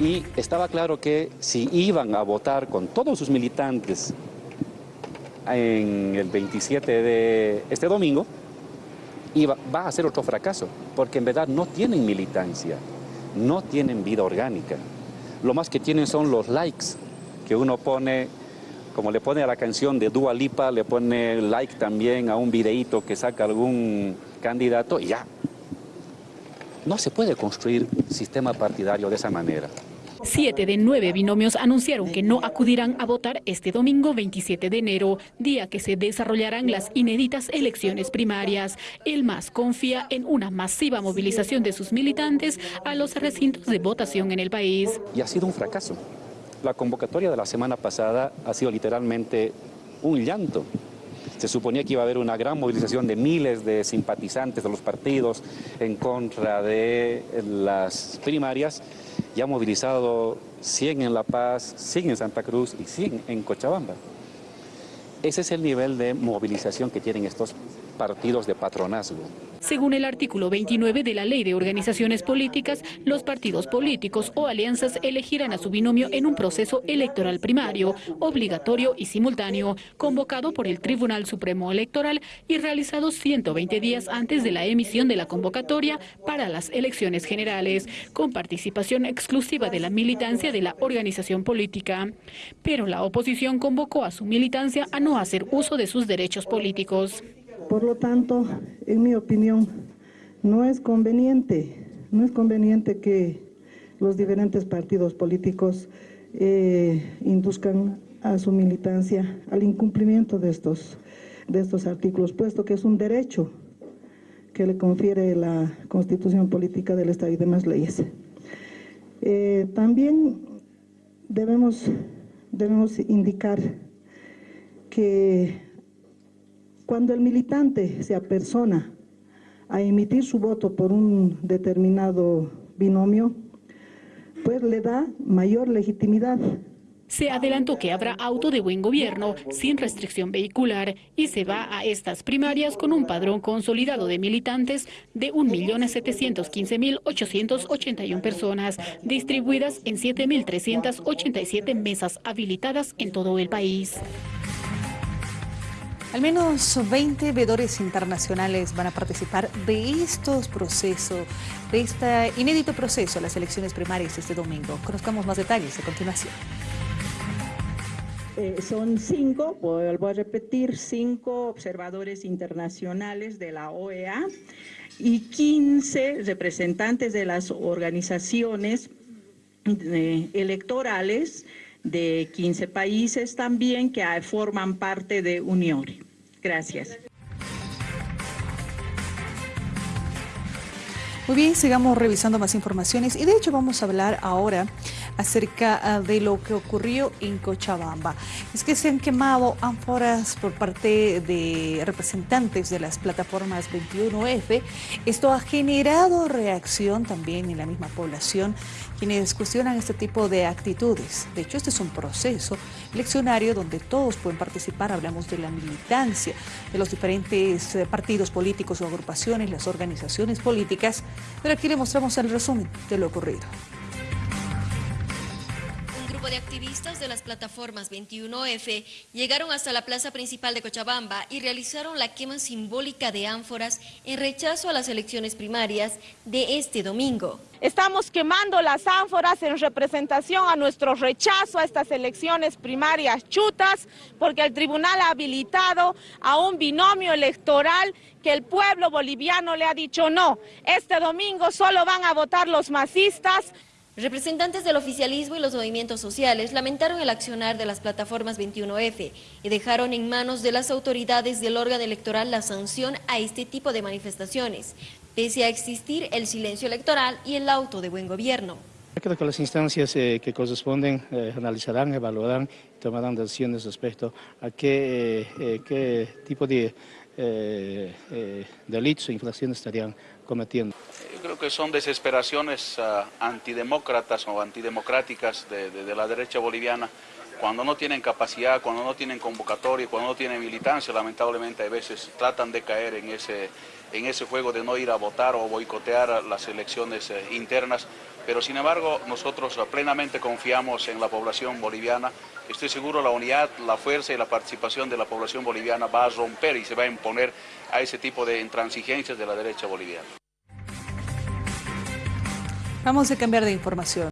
Y estaba claro que si iban a votar con todos sus militantes en el 27 de este domingo, iba, va a ser otro fracaso, porque en verdad no tienen militancia, no tienen vida orgánica. Lo más que tienen son los likes que uno pone, como le pone a la canción de Dua Lipa, le pone like también a un videíto que saca algún candidato y ya, no se puede construir sistema partidario de esa manera. Siete de nueve binomios anunciaron que no acudirán a votar este domingo 27 de enero, día que se desarrollarán las inéditas elecciones primarias. El MAS confía en una masiva movilización de sus militantes a los recintos de votación en el país. Y ha sido un fracaso. La convocatoria de la semana pasada ha sido literalmente un llanto. Se suponía que iba a haber una gran movilización de miles de simpatizantes de los partidos en contra de las primarias. Ya ha movilizado 100 en La Paz, 100 en Santa Cruz y 100 en Cochabamba. Ese es el nivel de movilización que tienen estos partidos de patronazgo. Según el artículo 29 de la Ley de Organizaciones Políticas, los partidos políticos o alianzas elegirán a su binomio en un proceso electoral primario, obligatorio y simultáneo, convocado por el Tribunal Supremo Electoral y realizado 120 días antes de la emisión de la convocatoria para las elecciones generales, con participación exclusiva de la militancia de la organización política. Pero la oposición convocó a su militancia a no hacer uso de sus derechos políticos. Por lo tanto, en mi opinión, no es conveniente, no es conveniente que los diferentes partidos políticos eh, induzcan a su militancia al incumplimiento de estos, de estos artículos, puesto que es un derecho que le confiere la Constitución Política del Estado y demás leyes. Eh, también debemos, debemos indicar que cuando el militante se apersona a emitir su voto por un determinado binomio, pues le da mayor legitimidad. Se adelantó que habrá auto de buen gobierno sin restricción vehicular y se va a estas primarias con un padrón consolidado de militantes de 1.715.881 personas, distribuidas en 7.387 mesas habilitadas en todo el país. Al menos 20 veedores internacionales van a participar de estos procesos, de este inédito proceso, las elecciones primarias este domingo. Conozcamos más detalles a continuación. Eh, son cinco, vuelvo a repetir, cinco observadores internacionales de la OEA y 15 representantes de las organizaciones eh, electorales de 15 países también que forman parte de Unión. Gracias. Muy bien, sigamos revisando más informaciones y de hecho vamos a hablar ahora acerca ah, de lo que ocurrió en Cochabamba. Es que se han quemado ánforas por parte de representantes de las plataformas 21F. Esto ha generado reacción también en la misma población quienes cuestionan este tipo de actitudes. De hecho, este es un proceso eleccionario donde todos pueden participar. Hablamos de la militancia de los diferentes eh, partidos políticos o agrupaciones, las organizaciones políticas. Pero aquí le mostramos el resumen de lo ocurrido de activistas de las plataformas 21F llegaron hasta la plaza principal de Cochabamba y realizaron la quema simbólica de ánforas en rechazo a las elecciones primarias de este domingo. Estamos quemando las ánforas en representación a nuestro rechazo a estas elecciones primarias chutas, porque el tribunal ha habilitado a un binomio electoral que el pueblo boliviano le ha dicho no. Este domingo solo van a votar los masistas. Representantes del oficialismo y los movimientos sociales lamentaron el accionar de las plataformas 21F y dejaron en manos de las autoridades del órgano electoral la sanción a este tipo de manifestaciones, pese a existir el silencio electoral y el auto de buen gobierno. Creo que las instancias eh, que corresponden eh, analizarán, evaluarán y tomarán decisiones respecto a qué, eh, qué tipo de delitos o infracciones estarían cometiendo. Yo creo que son desesperaciones uh, antidemócratas o antidemocráticas de, de, de, la derecha boliviana. Cuando no tienen capacidad, cuando no tienen convocatoria, cuando no tienen militancia, lamentablemente a veces tratan de caer en ese, en ese juego de no ir a votar o boicotear las elecciones eh, internas pero sin embargo nosotros plenamente confiamos en la población boliviana. Estoy seguro la unidad, la fuerza y la participación de la población boliviana va a romper y se va a imponer a ese tipo de intransigencias de la derecha boliviana. Vamos a cambiar de información.